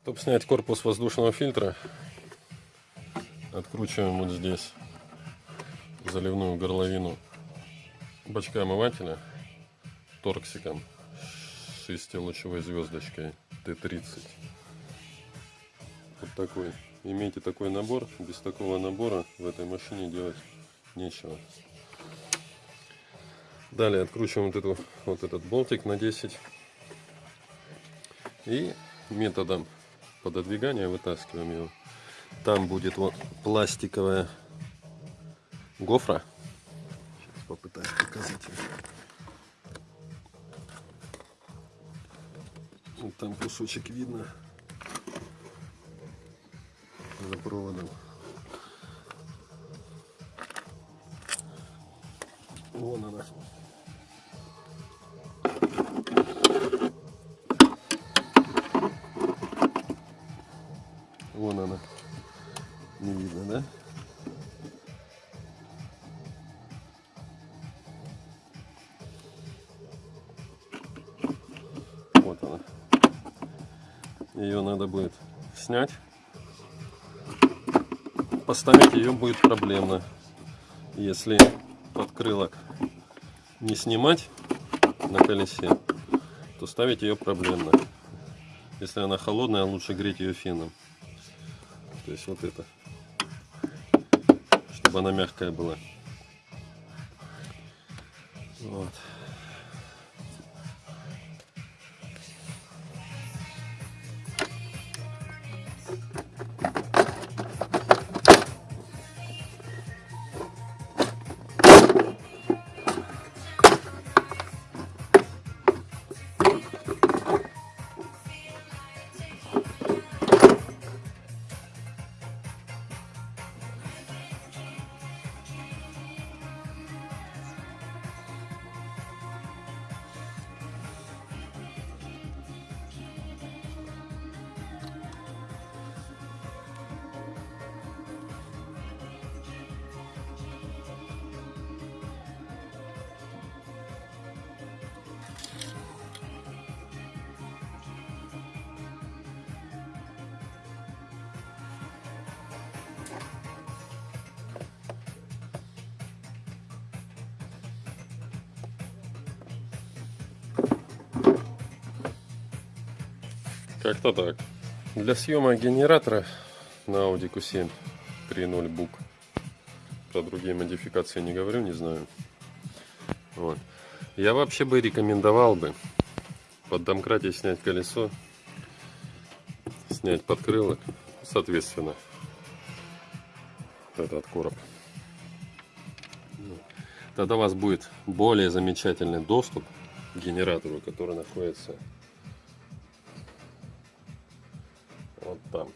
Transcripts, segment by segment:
Чтобы снять корпус воздушного фильтра, откручиваем вот здесь заливную горловину бачка омывателя торксиком с шестилучевой звездочкой Т-30. Вот такой. Имейте такой набор. Без такого набора в этой машине делать нечего. Далее откручиваем вот, эту, вот этот болтик на 10. И методом пододвигания вытаскиваем его. Там будет вот пластиковая гофра. Сейчас попытаюсь показать. Вот там кусочек видно за проводом. Ее надо будет снять. Поставить ее будет проблемно. Если подкрылок не снимать на колесе, то ставить ее проблемно. Если она холодная, лучше греть ее феном. То есть вот это. Чтобы она мягкая была. Вот. Как-то так. Для съемок генератора на Audi Q7 3.0 бук. Про другие модификации не говорю, не знаю. Вот. Я вообще бы рекомендовал бы под домкрате снять колесо, снять подкрылок, соответственно, этот короб. Тогда у вас будет более замечательный доступ к генератору, который находится вот там.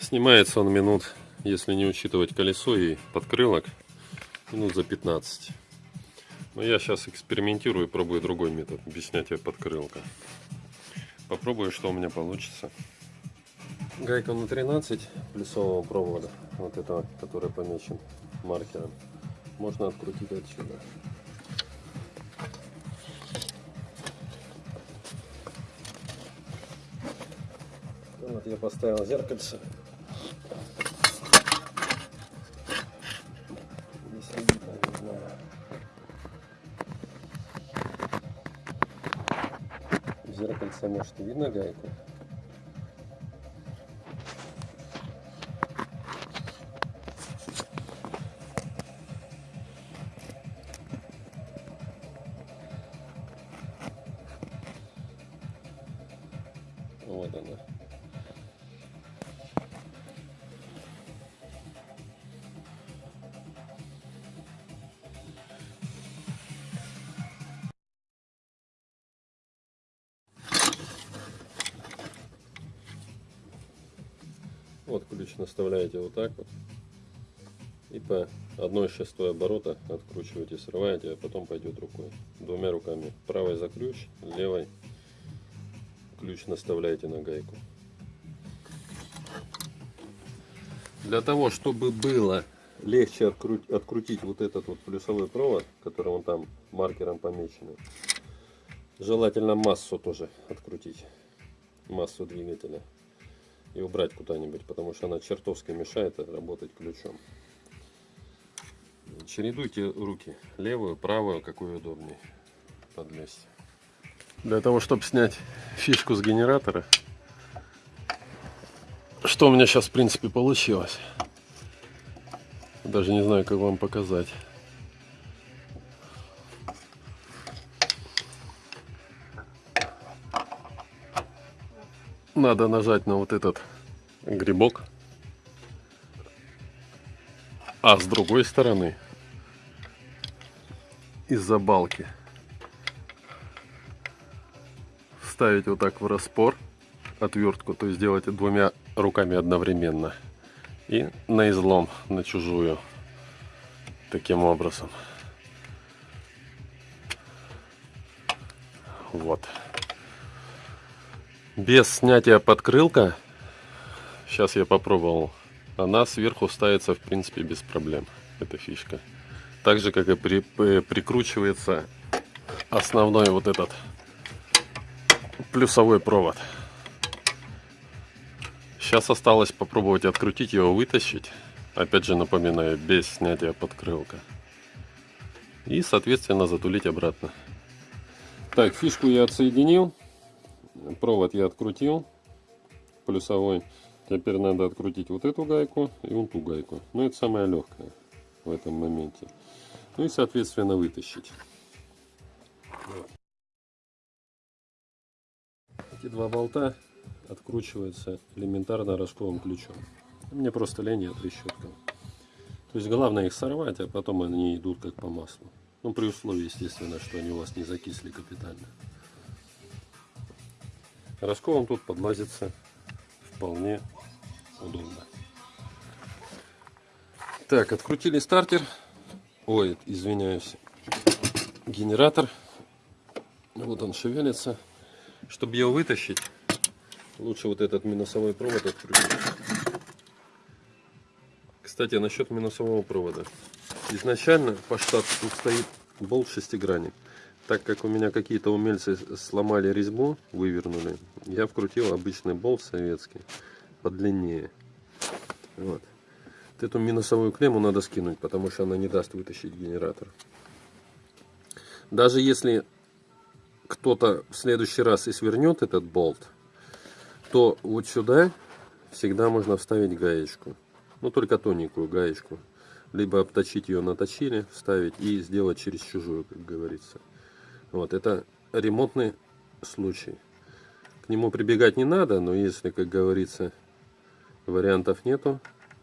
Снимается он минут, если не учитывать колесо и подкрылок, минут за 15. Но я сейчас экспериментирую пробую другой метод без снятия подкрылка. Попробую, что у меня получится. Гайка на 13 плюсового провода, вот этого, который помечен маркером, можно открутить отсюда. Вот я поставил зеркальце. Знаю. В зеркальце может видно гайку. Вот она. Вот ключ наставляете вот так вот. И по одной шестой оборота откручиваете, срываете, а потом пойдет рукой. Двумя руками. Правой за ключ, левой ключ наставляете на гайку. Для того, чтобы было легче открутить, открутить вот этот вот плюсовой провод, который он там маркером помечен, Желательно массу тоже открутить. Массу двигателя. И убрать куда-нибудь, потому что она чертовски мешает работать ключом. Чередуйте руки. Левую, правую, какую удобнее подлезть. Для того, чтобы снять фишку с генератора, что у меня сейчас в принципе получилось. Даже не знаю, как вам показать. Надо нажать на вот этот грибок. А с другой стороны, из-за балки, вставить вот так в распор отвертку, то есть делать двумя руками одновременно. И на излом, на чужую. Таким образом. Вот. Без снятия подкрылка, сейчас я попробовал, она сверху ставится в принципе без проблем. Эта фишка. Так же, как и при, прикручивается основной вот этот плюсовой провод. Сейчас осталось попробовать открутить его, вытащить. Опять же напоминаю, без снятия подкрылка. И, соответственно, затулить обратно. Так, фишку я отсоединил. Провод я открутил. Плюсовой. Теперь надо открутить вот эту гайку и вот ту гайку. Ну, это самое легкое в этом моменте. Ну и, соответственно, вытащить. Эти два болта откручиваются элементарно рожковым ключом. Мне просто лень от трещотка. То есть главное их сорвать, а потом они идут как по маслу. Ну, при условии, естественно, что они у вас не закисли капитально. Рожковым тут подлазится вполне удобно. Так, открутили стартер. Ой, извиняюсь. Генератор. Вот он шевелится. Чтобы его вытащить, лучше вот этот минусовой провод открутить. Кстати, насчет минусового провода. Изначально по штату тут стоит болт шестигранник. Так как у меня какие-то умельцы сломали резьбу, вывернули, я вкрутил обычный болт советский, подлиннее. Вот. Эту минусовую клемму надо скинуть, потому что она не даст вытащить генератор. Даже если кто-то в следующий раз и свернет этот болт, то вот сюда всегда можно вставить гаечку. Ну, только тоненькую гаечку. Либо обточить ее на точиле, вставить и сделать через чужую, как говорится. Вот, это ремонтный случай. К нему прибегать не надо, но если, как говорится, вариантов нету,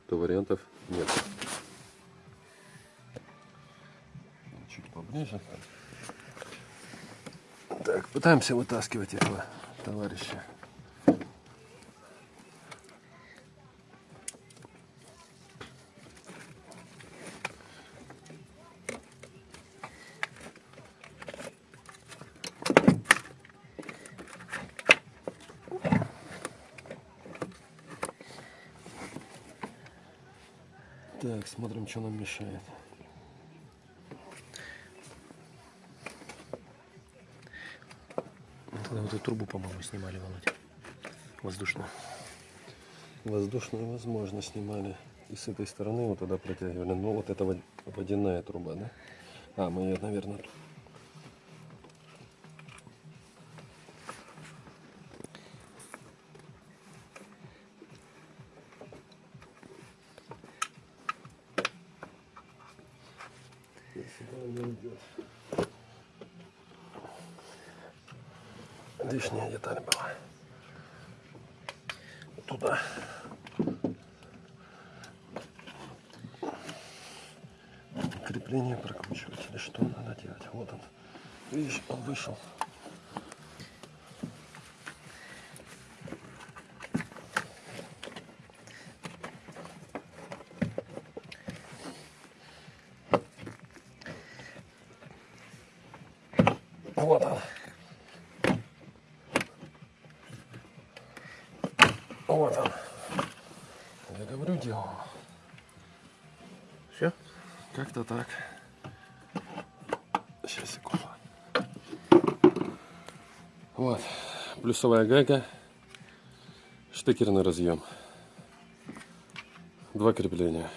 то вариантов нет. Чуть поближе. Так, пытаемся вытаскивать этого товарища. Так, смотрим, что нам мешает. Тогда вот эту трубу, по-моему, снимали, Володя. Воздушную. Воздушную, возможно, снимали. И с этой стороны вот туда протягивали. Ну, вот это водяная труба, да? А, мы ее, наверное, тут. Лишняя деталь была. Туда. Крепление прокручивать или что надо делать. Вот он. Видишь, он вышел. Вот он. Вот он. Я говорю, делал. Все? Как-то так. Сейчас, секунду. Вот. Плюсовая гайка. Штекерный разъем. Два крепления.